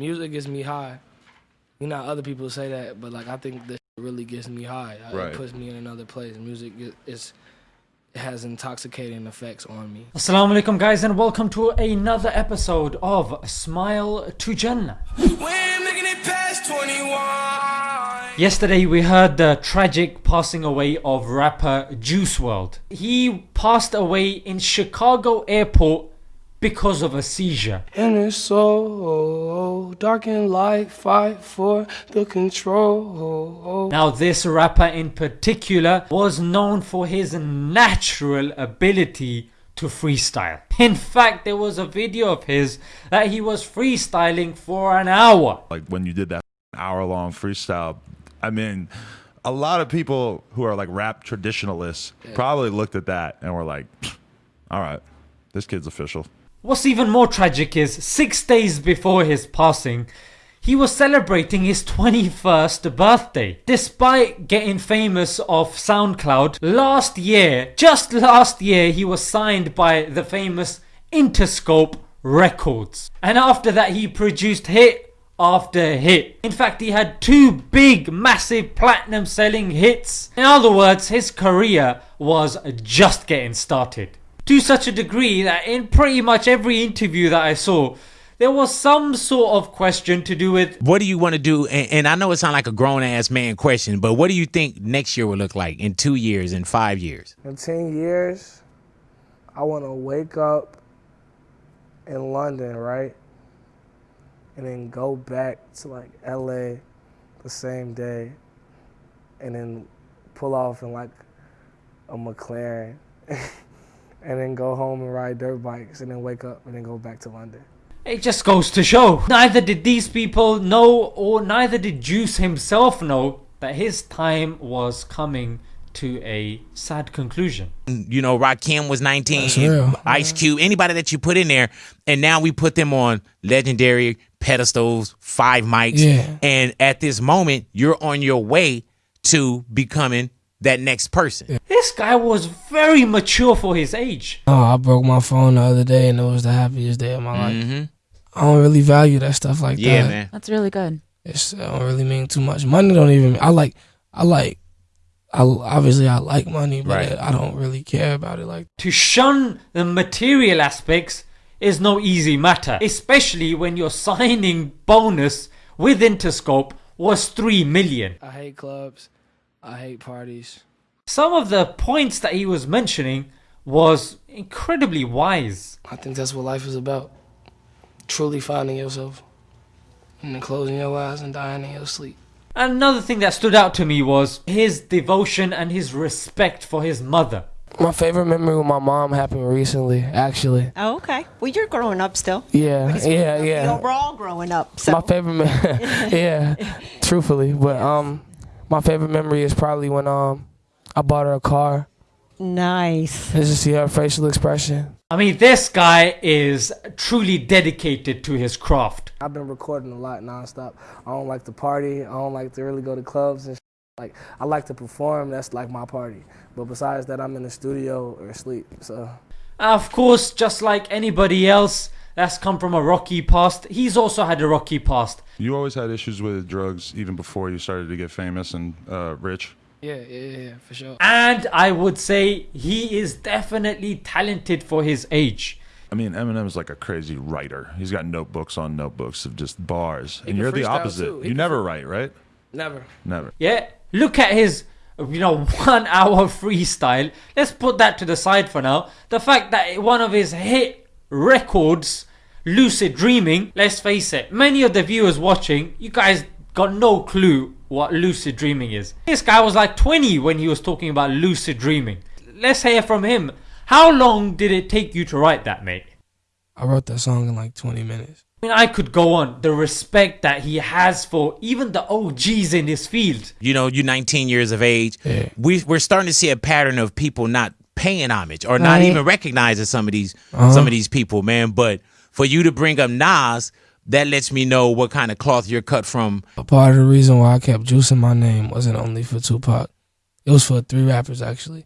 music gets me high. You know, other people say that, but like I think this really gets me high. Right. It puts me in another place. Music is it has intoxicating effects on me. Assalamu alaikum guys and welcome to another episode of Smile to Jannah. Yesterday we heard the tragic passing away of rapper Juice WRLD. He passed away in Chicago airport because of a seizure. And it's so dark and light, fight for the control. Now this rapper in particular was known for his natural ability to freestyle. In fact, there was a video of his that he was freestyling for an hour. Like when you did that hour long freestyle, I mean, a lot of people who are like rap traditionalists probably looked at that and were like, all right, this kid's official. What's even more tragic is six days before his passing, he was celebrating his 21st birthday. Despite getting famous off SoundCloud, last year, just last year, he was signed by the famous Interscope Records. And after that, he produced hit after hit. In fact, he had two big, massive platinum selling hits. In other words, his career was just getting started. To such a degree that in pretty much every interview that I saw, there was some sort of question to do with what do you want to do? And, and I know it sounds like a grown ass man question, but what do you think next year will look like in two years, in five years? In 10 years, I want to wake up in London, right? And then go back to like LA the same day and then pull off in like a McLaren and then go home and ride dirt bikes and then wake up and then go back to London. It just goes to show. Neither did these people know, or neither did Juice himself know, that his time was coming to a sad conclusion. You know, Rakim was 19, That's. Ice Cube, anybody that you put in there, and now we put them on legendary pedestals, five mics, Yeah. and at this moment, you're on your way to becoming that next person. This guy was very mature for his age. Oh, I broke my phone the other day and it was the happiest day of my life. hmm I don't really value that stuff like Yeah, that. Yeah, man. That's really good. It's, it don't really mean too much. Money don't even. I like. I like. I obviously I like money, but Right. I don't really care about it like. To shun the material aspects is no easy matter, especially when your signing bonus with Interscope was 3 million. I hate clubs. I hate parties. Some of the points that he was mentioning was incredibly wise. I think that's what life is about. Truly finding yourself, and then closing your eyes and dying in your sleep. Another thing that stood out to me was his devotion and his respect for his mother. My favorite memory with my mom happened recently, actually. Oh, okay. Well, you're growing up still. Yeah, yeah, we- yeah. You know, we're all growing up. So My favorite, me- yeah, truthfully, but um, my favorite memory is probably when um, I bought her a car. nice. Just to see her facial expression. I mean, this guy is truly dedicated to his craft. I've been recording a lot nonstop. I don't like to party. I don't like to really go to clubs and sh- like. I like to perform. That's like my party. But besides that, I'm in the studio or sleep. So Of course, just like anybody else that's come from a rocky past, he's also had a rocky past. You always had issues with drugs even before you started to get famous and uh, rich. yeah, yeah, yeah, for sure. And I would say he is definitely talented for his age. I mean, Eminem is like a crazy writer. He's got notebooks on notebooks of just bars. He and you're the opposite. You never write, right? Never. Never. Yeah, look at his, you know, one hour freestyle. Let's put that to the side for now. The fact that one of his hit records, Lucid Dreaming, let's face it, many of the viewers watching, you guys got no clue what lucid dreaming is. This guy was like 20 when he was talking about lucid dreaming. Let's hear from him. How long did it take you to write that, mate? I wrote that song in like 20 minutes. I mean, I could go on. The respect that he has for even the OGs in his field. You know, you're 19 years of age. Yeah. We, we're starting to see a pattern of people not paying homage or not even recognizing some of these Uh-huh. some of these people, man. But for you to bring up Nas, that lets me know what kind of cloth you're cut from. A part of the reason why I kept juicing my name wasn't only for Tupac. It was for three rappers actually.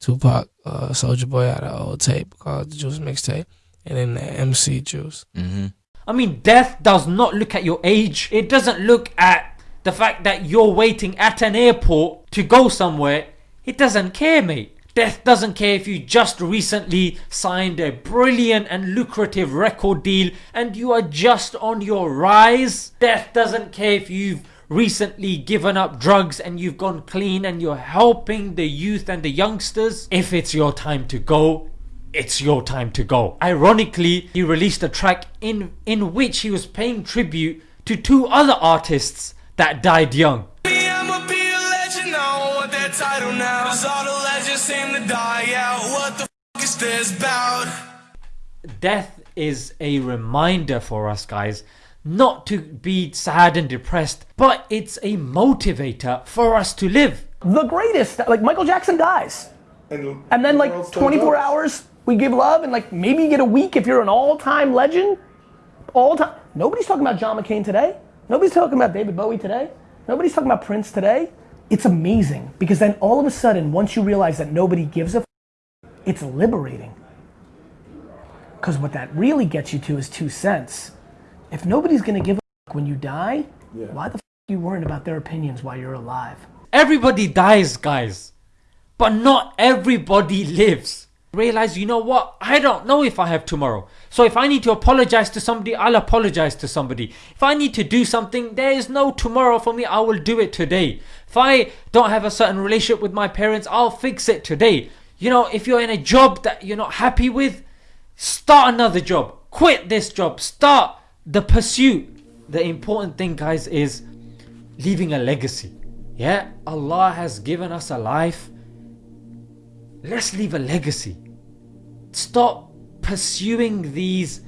Tupac, uh, Soulja Boy had an old tape called the Juice Mixtape, and then the MC Juice. hmm I mean, death does not look at your age. It doesn't look at the fact that you're waiting at an airport to go somewhere. It doesn't care, mate. Death doesn't care if you just recently signed a brilliant and lucrative record deal and you are just on your rise. Death doesn't care if you've recently given up drugs and you've gone clean and you're helping the youth and the youngsters. If it's your time to go, it's your time to go. Ironically, he released a track in in which he was paying tribute to two other artists that died young. Me, I'ma be a legend. I don't want that title now. 'Cause all the legends seem to die out. What the f is this about? Death is a reminder for us guys not to be sad and depressed, but it's a motivator for us to live. the greatest. Like Michael Jackson dies, And, and then like 24 hours we give love, and like maybe you get a week if you're an all-time legend. All time. Nobody's talking about John McCain today. Nobody's talking about David Bowie today. Nobody's talking about Prince today. It's amazing because then all of a sudden, once you realize that nobody gives a, f- it's liberating. Because what that really gets you to is two cents. If nobody's gonna give a f- when you die, why the f- are you worrying about their opinions while you're alive? Everybody dies, guys, but not everybody lives. Realize, you know what? I don't know if I have tomorrow. So if I need to apologize to somebody, I'll apologize to somebody. If I need to do something, there is no tomorrow for me. I will do it today. If I don't have a certain relationship with my parents, I'll fix it today. You know, if you're in a job that you're not happy with, start another job. Quit this job. Start the pursuit. The important thing, guys, is leaving a legacy. Yeah, Allah has given us a life. Let's leave a legacy. Stop pursuing these,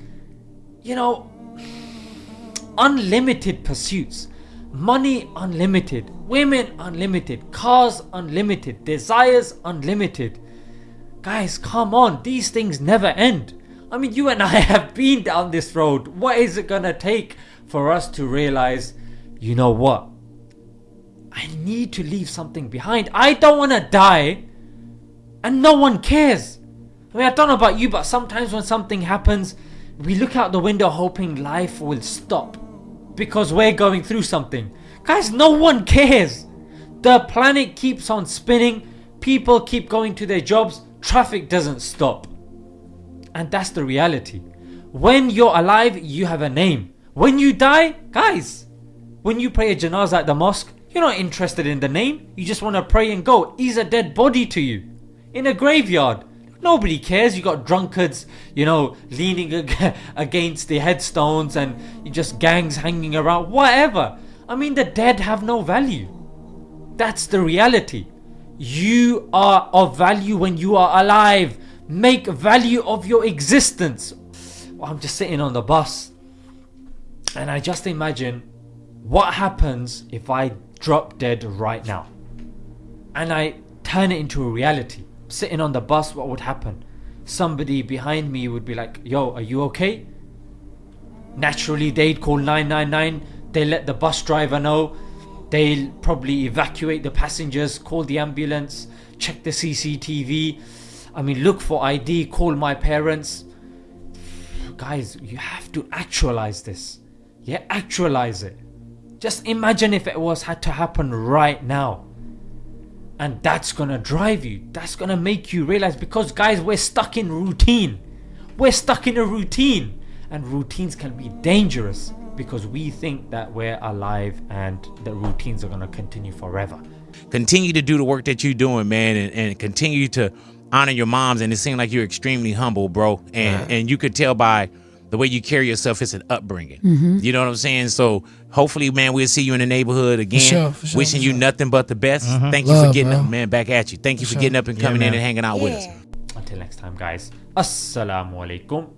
you know, unlimited pursuits. Money unlimited, women unlimited, cars unlimited, desires unlimited. Guys, come on, these things never end. I mean, you and I have been down this road. What is it gonna take for us to realize, you know what? I need to leave something behind. I don't wanna die and no one cares. I mean, I don't know about you, but sometimes when something happens, we look out the window hoping life will stop because we're going through something. Guys, no one cares. The planet keeps on spinning, people keep going to their jobs, traffic doesn't stop. And that's the reality. When you're alive, you have a name. When you die, guys, when you pray a janazah at the mosque, you're not interested in the name. You just want to pray and go. He's a dead body to you. In a graveyard. Nobody cares. You got drunkards, you know, leaning ag- against the headstones and just gangs hanging around. Whatever. I mean, the dead have no value. That's the reality. You are of value when you are alive. Make value of your existence. I'm just sitting on the bus and I just imagine what happens if I drop dead right now and I turn it into a reality. Sitting on the bus, what would happen? Somebody behind me would be like, Yo, are you okay? Naturally, they'd call 999, they let the bus driver know, they'll probably evacuate the passengers, call the ambulance, check the CCTV. I mean, look for ID, call my parents. Guys, you have to actualize this. Yeah, actualize it. Just imagine if it was had to happen right now. And that's gonna drive you. That's gonna make you realize because guys, we're stuck in routine. We're stuck in a routine. And routines can be dangerous because we think that we're alive and the routines are gonna continue forever. continue to do the work that you're doing, man, and, and continue to honor your moms. And it seemed like you're extremely humble, bro. And and you could tell by the way you carry yourself, it's an upbringing. Mm-hmm. You know what I'm saying? So hopefully, man, we'll see you in the neighborhood again. sure, for sure, Wishing for you nothing but the best. Mm-hmm. Thank you for getting bro. up, man. Back at you. Thank you for sure. getting up and Yeah, coming in and hanging out with us. Until next time, guys. Assalamu alaikum.